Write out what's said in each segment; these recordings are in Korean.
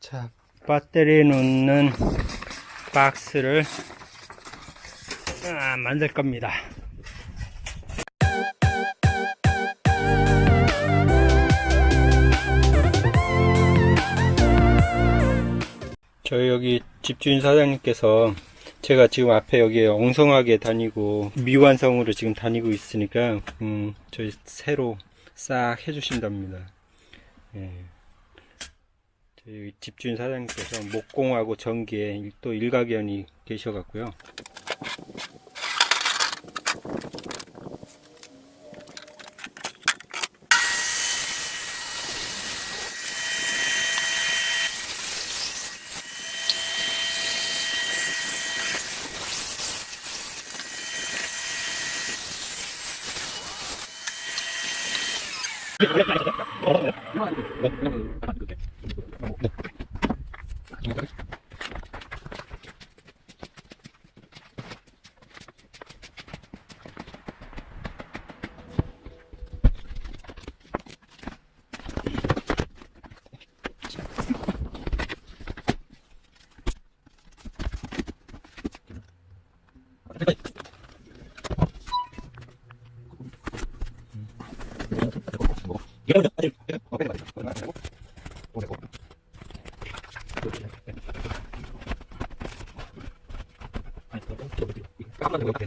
자, 배터리 놓는 박스를 아, 만들 겁니다. 저희 여기 집주인 사장님께서 제가 지금 앞에 여기 엉성하게 다니고 미완성으로 지금 다니고 있으니까 음, 저희 새로 싹 해주신답니다. 예. 집주인 사장님께서 목공하고 전기에 또 일가견이 계셔갖고요. Các bạn có.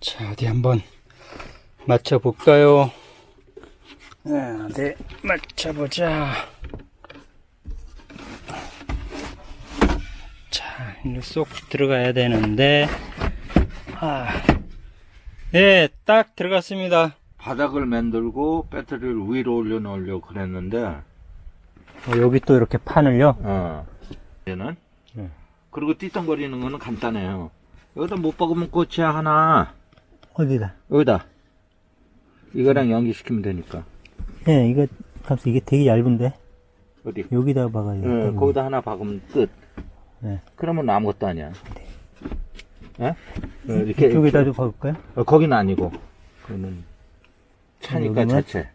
자, 어디 한번 맞춰볼까요? 아, 네, 맞춰보자. 자, 이리 쏙 들어가야 되는데, 아, 네, 딱 들어갔습니다. 바닥을 만들고 배터리를 위로 올려놓으려고 그랬는데, 어, 여기 또 이렇게 판을요? 어. 얘는? 네. 그리고 띠똥거리는 거는 간단해요. 여기다 못 박으면 꽃이야, 하나. 어디다? 여기다. 이거랑 연기시키면 되니까. 예, 이거, 감사 이게 되게 얇은데? 어디? 여기다 박아야 응, 거기다 하나 박으면 끝. 네. 그러면 아무것도 아니야. 예? 어, 이렇게. 이쪽에다 좀 박을까요? 어, 거기는 아니고. 그거는 차니까? 자체.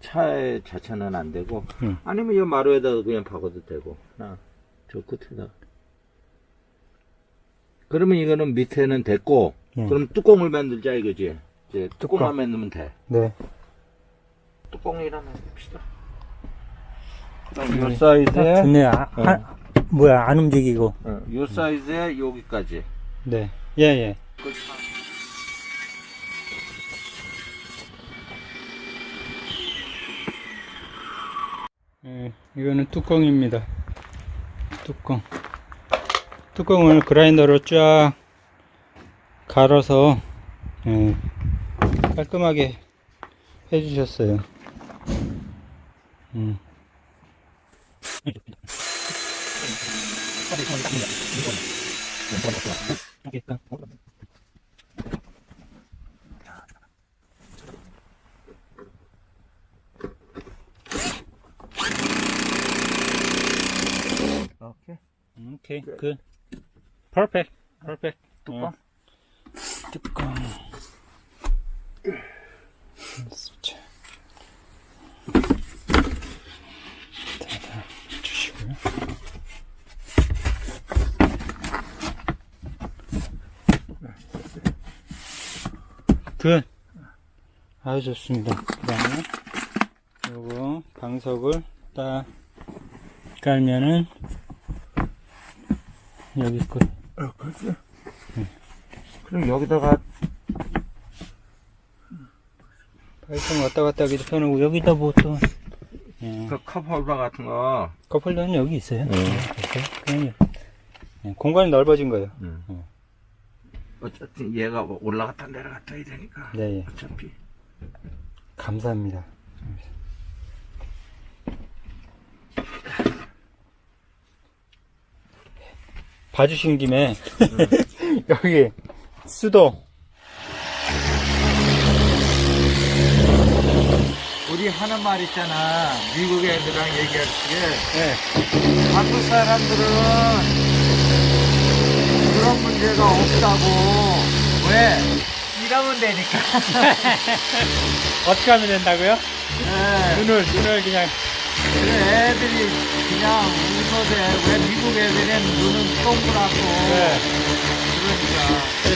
차의 자체는 안 되고. 응. 아니면 이 마루에다가 그냥 박아도 되고. 하나, 저 끝에다. 그러면 이거는 밑에는 됐고. 예. 그럼 뚜껑을 만들자 이거지. 이제 뚜껑. 뚜껑만 만들면 돼. 네. 뚜껑이라 만듭시다. 그럼 네. 요 사이즈에, 좋네. 아, 어. 아, 뭐야, 안 움직이고. 어, 요 사이즈에 여기까지. 네. 예, 예. 예, 이거는 뚜껑입니다. 뚜껑. 뚜껑을 그라인더로 쫙 갈아서 예, 깔끔하게 해주셨어요. 음. 오케이. 오케이, 굿. 퍼펙트. 퍼펙트. 뚜껑? 뚜껑. 자. 닫아 주시고요. 굿. 아주 좋습니다. 그 다음에 요거 방석을 딱 깔면은 여기 끝. 어, 그렇지. 그럼 여기다가 파이팅 왔다 갔다 하기도 편하고 여기다 뭐또 예. 그 컵홀더 같은 거. 커플러는 여기 있어요. 음. 그래서 그냥 예, 공간이 넓어진 거예요. 음. 음. 어쨌든 얘가 올라갔다 내려갔다 해야 되니까. 네, 예. 어차피. 감사합니다. 봐주신 김에 여기 수도 우리 하는 말 있잖아. 미국 애들랑 얘기할 때. 네, 한국 사람들은 그런 문제가 없다고. 왜? 일하면 되니까. 어떻게 하면 된다고요? 네. 눈을 눈을 그냥 그래, 애들이 그냥 웃어대. 왜 미국 애들은 눈은 동그랗고. 네. 그러니까.